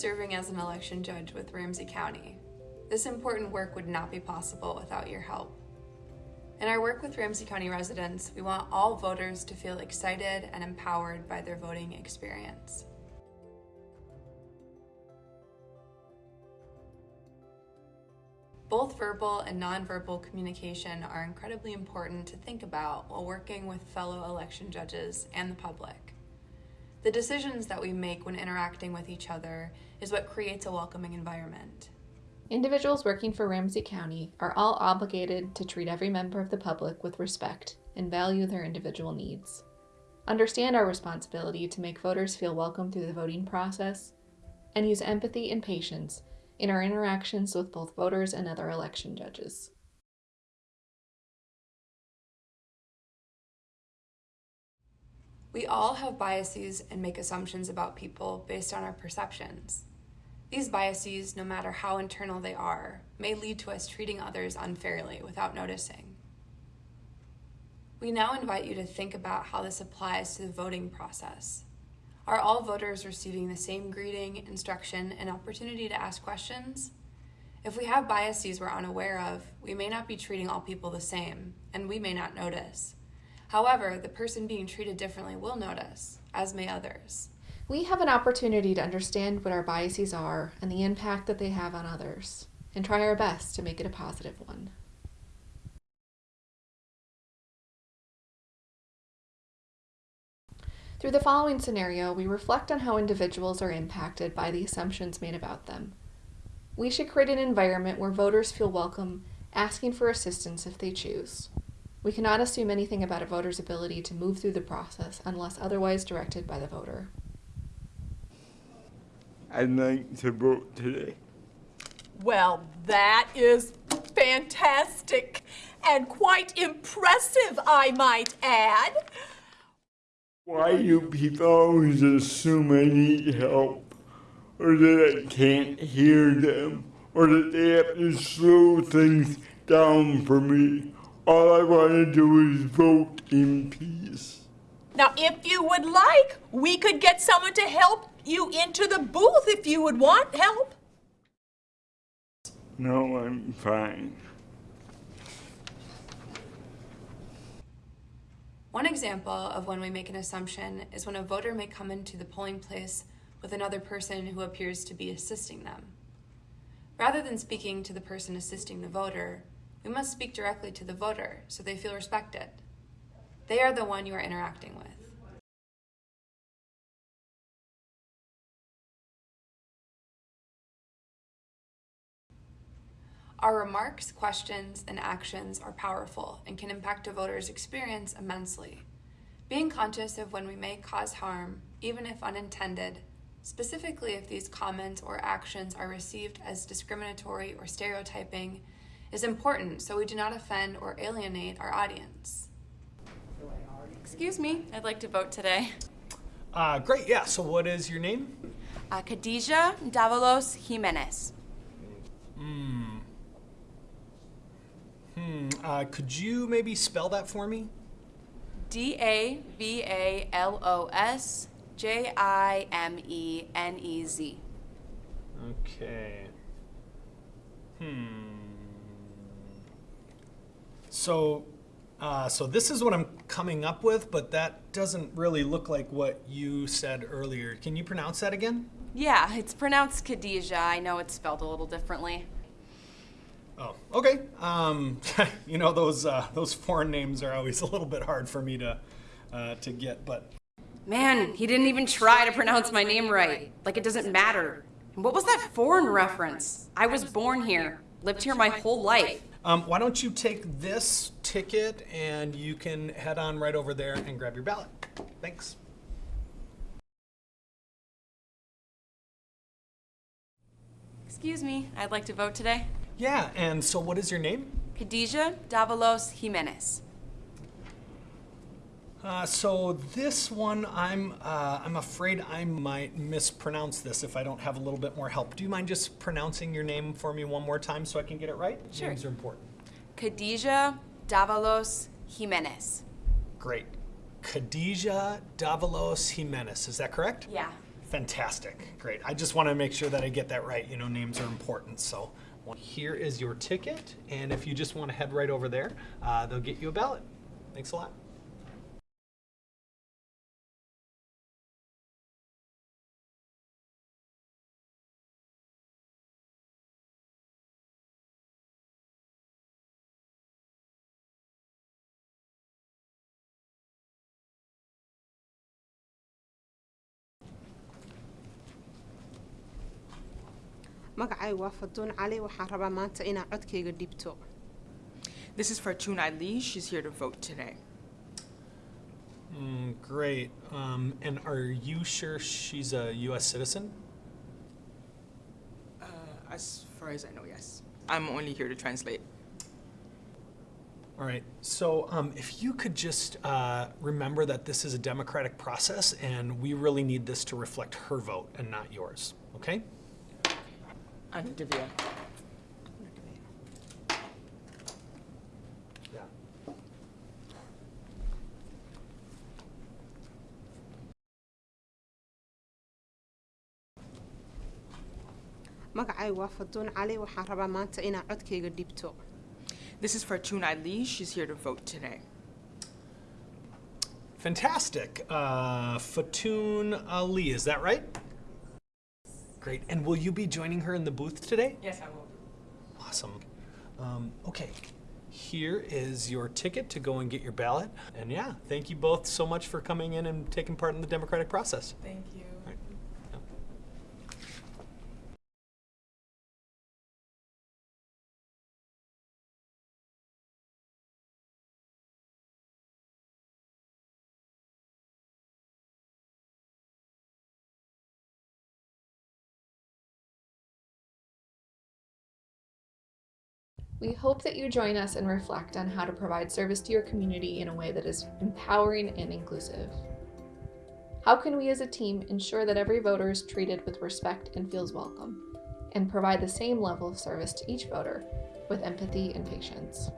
serving as an election judge with Ramsey County. This important work would not be possible without your help. In our work with Ramsey County residents, we want all voters to feel excited and empowered by their voting experience. Both verbal and nonverbal communication are incredibly important to think about while working with fellow election judges and the public. The decisions that we make when interacting with each other is what creates a welcoming environment. Individuals working for Ramsey County are all obligated to treat every member of the public with respect and value their individual needs. Understand our responsibility to make voters feel welcome through the voting process, and use empathy and patience in our interactions with both voters and other election judges. We all have biases and make assumptions about people based on our perceptions. These biases, no matter how internal they are, may lead to us treating others unfairly without noticing. We now invite you to think about how this applies to the voting process. Are all voters receiving the same greeting, instruction, and opportunity to ask questions? If we have biases we're unaware of, we may not be treating all people the same, and we may not notice. However, the person being treated differently will notice, as may others. We have an opportunity to understand what our biases are and the impact that they have on others, and try our best to make it a positive one. Through the following scenario, we reflect on how individuals are impacted by the assumptions made about them. We should create an environment where voters feel welcome asking for assistance if they choose. We cannot assume anything about a voter's ability to move through the process unless otherwise directed by the voter. I'd like to vote today. Well, that is fantastic and quite impressive, I might add. Why do people always assume I need help? Or that I can't hear them? Or that they have to slow things down for me? All I want to do is vote in peace. Now, if you would like, we could get someone to help you into the booth if you would want help. No, I'm fine. One example of when we make an assumption is when a voter may come into the polling place with another person who appears to be assisting them. Rather than speaking to the person assisting the voter, we must speak directly to the voter so they feel respected. They are the one you are interacting with. Our remarks, questions, and actions are powerful and can impact a voter's experience immensely. Being conscious of when we may cause harm, even if unintended, specifically if these comments or actions are received as discriminatory or stereotyping, is important so we do not offend or alienate our audience. Excuse me, I'd like to vote today. Uh, great, yeah. So what is your name? Uh, Khadija Davalos Jimenez. Hmm. Hmm. Uh, could you maybe spell that for me? D A V A L O S J I M E N E Z. Okay. Hmm. So, uh, so this is what I'm coming up with, but that doesn't really look like what you said earlier. Can you pronounce that again? Yeah, it's pronounced Khadija. I know it's spelled a little differently. Oh, okay. Um, you know those uh, those foreign names are always a little bit hard for me to uh, to get, but Man, he didn't even try to pronounce my name right. Like it doesn't matter. And what was that foreign reference? I was born here, lived here my whole life. Um, why don't you take this ticket and you can head on right over there and grab your ballot. Thanks. Excuse me, I'd like to vote today. Yeah, and so what is your name? Khadija Davalos Jimenez. Uh, so this one, I'm uh, I'm afraid I might mispronounce this if I don't have a little bit more help. Do you mind just pronouncing your name for me one more time so I can get it right? Sure. Names are important. Khadija Davalos Jimenez. Great. Khadija Davalos Jimenez, is that correct? Yeah, Fantastic. Great. I just want to make sure that I get that right. You know, names are important. So here is your ticket. And if you just want to head right over there, uh, they'll get you a ballot. Thanks a lot. Magacaygu waa faduun cali waxaan rabaa maanta inaa codkayga dhibto This is for Chunai Lee. She's here to vote today. Mm, great. Um, and are you sure she's a U.S. citizen? Uh, as far as I know, yes. I'm only here to translate. All right. So, um, if you could just uh, remember that this is a democratic process, and we really need this to reflect her vote and not yours. Okay? And Divya. Yeah. magacaygu waa faduun cali waxaan rabaa maanta inaa codkayga dhibto This is for Chunai Lee. She's here to vote today. Fantastic. Uh, Fatoon Ali, is that right? Great. And will you be joining her in the booth today? Yes, I will. Awesome. Um, okay. Here is your ticket to go and get your ballot. And yeah, thank you both so much for coming in and taking part in the democratic process. Thank you. We hope that you join us and reflect on how to provide service to your community in a way that is empowering and inclusive. How can we as a team ensure that every voter is treated with respect and feels welcome, and provide the same level of service to each voter with empathy and patience?